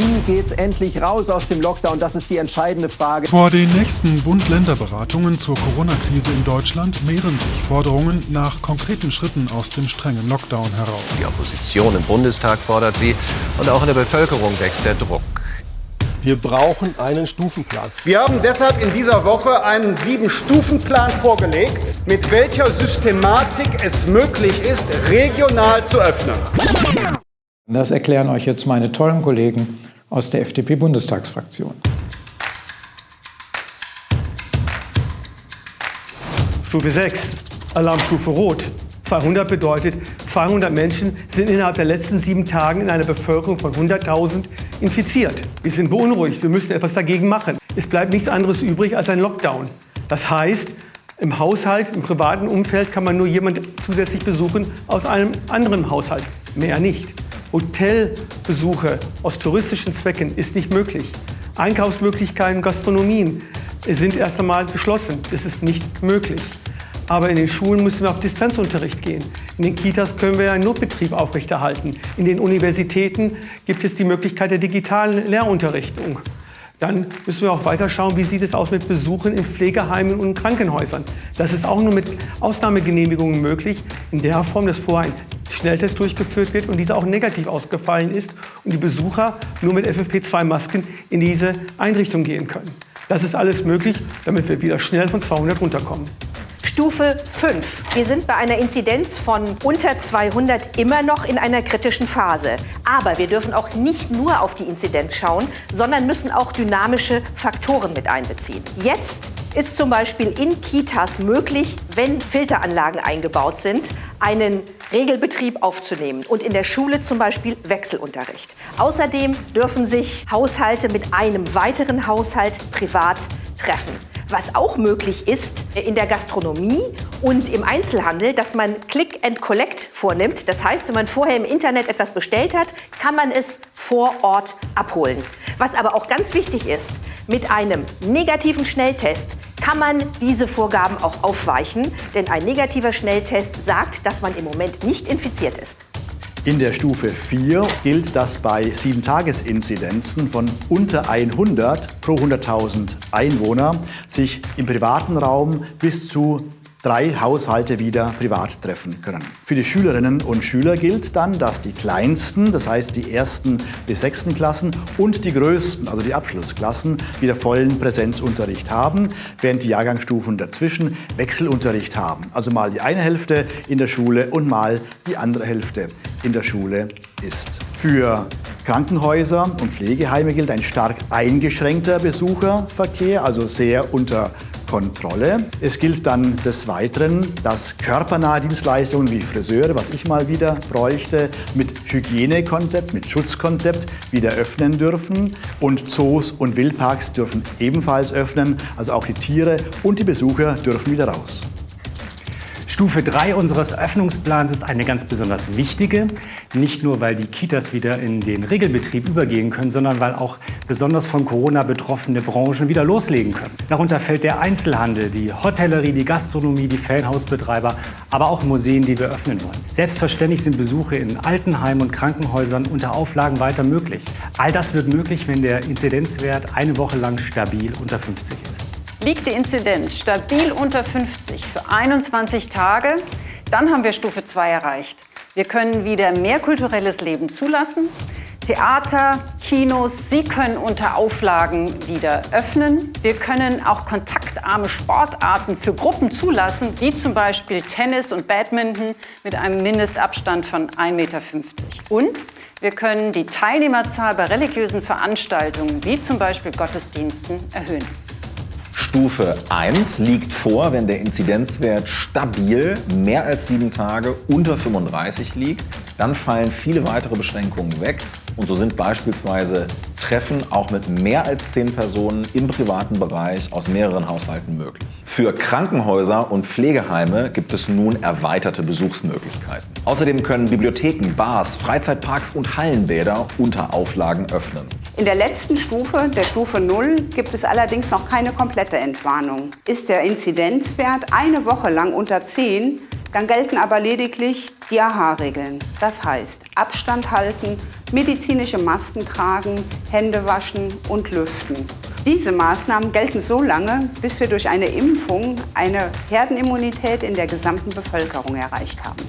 Wie geht's endlich raus aus dem Lockdown? Das ist die entscheidende Frage. Vor den nächsten Bund-Länder-Beratungen zur Corona-Krise in Deutschland mehren sich Forderungen nach konkreten Schritten aus dem strengen Lockdown heraus. Die Opposition im Bundestag fordert sie und auch in der Bevölkerung wächst der Druck. Wir brauchen einen Stufenplan. Wir haben deshalb in dieser Woche einen Sieben-Stufen-Plan vorgelegt, mit welcher Systematik es möglich ist, regional zu öffnen. Das erklären euch jetzt meine tollen Kollegen aus der FDP-Bundestagsfraktion. Stufe 6, Alarmstufe Rot. 200 bedeutet, 200 Menschen sind innerhalb der letzten sieben Tagen in einer Bevölkerung von 100.000 infiziert. Wir sind beunruhigt, wir müssen etwas dagegen machen. Es bleibt nichts anderes übrig als ein Lockdown. Das heißt, im Haushalt, im privaten Umfeld kann man nur jemanden zusätzlich besuchen aus einem anderen Haushalt, mehr nicht. Hotelbesuche aus touristischen Zwecken ist nicht möglich. Einkaufsmöglichkeiten, Gastronomien sind erst einmal geschlossen. Das ist nicht möglich. Aber in den Schulen müssen wir auf Distanzunterricht gehen. In den Kitas können wir einen Notbetrieb aufrechterhalten. In den Universitäten gibt es die Möglichkeit der digitalen Lehrunterrichtung. Dann müssen wir auch weiter schauen, wie sieht es aus mit Besuchen in Pflegeheimen und Krankenhäusern. Das ist auch nur mit Ausnahmegenehmigungen möglich, in der Form, dass vorher ein Schnelltest durchgeführt wird und dieser auch negativ ausgefallen ist und die Besucher nur mit FFP2-Masken in diese Einrichtung gehen können. Das ist alles möglich, damit wir wieder schnell von 200 runterkommen. Stufe 5. Wir sind bei einer Inzidenz von unter 200 immer noch in einer kritischen Phase. Aber wir dürfen auch nicht nur auf die Inzidenz schauen, sondern müssen auch dynamische Faktoren mit einbeziehen. Jetzt ist zum Beispiel in Kitas möglich, wenn Filteranlagen eingebaut sind, einen Regelbetrieb aufzunehmen und in der Schule zum Beispiel Wechselunterricht. Außerdem dürfen sich Haushalte mit einem weiteren Haushalt privat treffen. Was auch möglich ist in der Gastronomie und im Einzelhandel, dass man Click and Collect vornimmt. Das heißt, wenn man vorher im Internet etwas bestellt hat, kann man es vor Ort abholen. Was aber auch ganz wichtig ist, mit einem negativen Schnelltest kann man diese Vorgaben auch aufweichen, denn ein negativer Schnelltest sagt, dass man im Moment nicht infiziert ist. In der Stufe 4 gilt, dass bei 7-Tages-Inzidenzen von unter 100 pro 100.000 Einwohner sich im privaten Raum bis zu drei Haushalte wieder privat treffen können. Für die Schülerinnen und Schüler gilt dann, dass die kleinsten, das heißt die ersten bis sechsten Klassen und die größten, also die Abschlussklassen, wieder vollen Präsenzunterricht haben, während die Jahrgangsstufen dazwischen Wechselunterricht haben. Also mal die eine Hälfte in der Schule und mal die andere Hälfte in der Schule ist. Für Krankenhäuser und Pflegeheime gilt ein stark eingeschränkter Besucherverkehr, also sehr unter Kontrolle. Es gilt dann des Weiteren, dass körpernahe Dienstleistungen wie Friseure, was ich mal wieder bräuchte, mit Hygienekonzept, mit Schutzkonzept wieder öffnen dürfen. Und Zoos und Wildparks dürfen ebenfalls öffnen. Also auch die Tiere und die Besucher dürfen wieder raus. Stufe 3 unseres Öffnungsplans ist eine ganz besonders wichtige. Nicht nur, weil die Kitas wieder in den Regelbetrieb übergehen können, sondern weil auch besonders von Corona betroffene Branchen wieder loslegen können. Darunter fällt der Einzelhandel, die Hotellerie, die Gastronomie, die Ferienhausbetreiber, aber auch Museen, die wir öffnen wollen. Selbstverständlich sind Besuche in Altenheimen und Krankenhäusern unter Auflagen weiter möglich. All das wird möglich, wenn der Inzidenzwert eine Woche lang stabil unter 50 ist. Liegt die Inzidenz stabil unter 50 für 21 Tage, dann haben wir Stufe 2 erreicht. Wir können wieder mehr kulturelles Leben zulassen. Theater, Kinos, sie können unter Auflagen wieder öffnen. Wir können auch kontaktarme Sportarten für Gruppen zulassen, wie zum Beispiel Tennis und Badminton mit einem Mindestabstand von 1,50 Meter. Und wir können die Teilnehmerzahl bei religiösen Veranstaltungen, wie zum Beispiel Gottesdiensten, erhöhen. Stufe 1 liegt vor, wenn der Inzidenzwert stabil mehr als sieben Tage unter 35 liegt. Dann fallen viele weitere Beschränkungen weg und so sind beispielsweise Treffen auch mit mehr als zehn Personen im privaten Bereich aus mehreren Haushalten möglich. Für Krankenhäuser und Pflegeheime gibt es nun erweiterte Besuchsmöglichkeiten. Außerdem können Bibliotheken, Bars, Freizeitparks und Hallenbäder unter Auflagen öffnen. In der letzten Stufe, der Stufe 0, gibt es allerdings noch keine komplette Entwarnung. Ist der Inzidenzwert eine Woche lang unter 10, dann gelten aber lediglich die AHA-Regeln. Das heißt, Abstand halten, medizinische Masken tragen, Hände waschen und lüften. Diese Maßnahmen gelten so lange, bis wir durch eine Impfung eine Herdenimmunität in der gesamten Bevölkerung erreicht haben.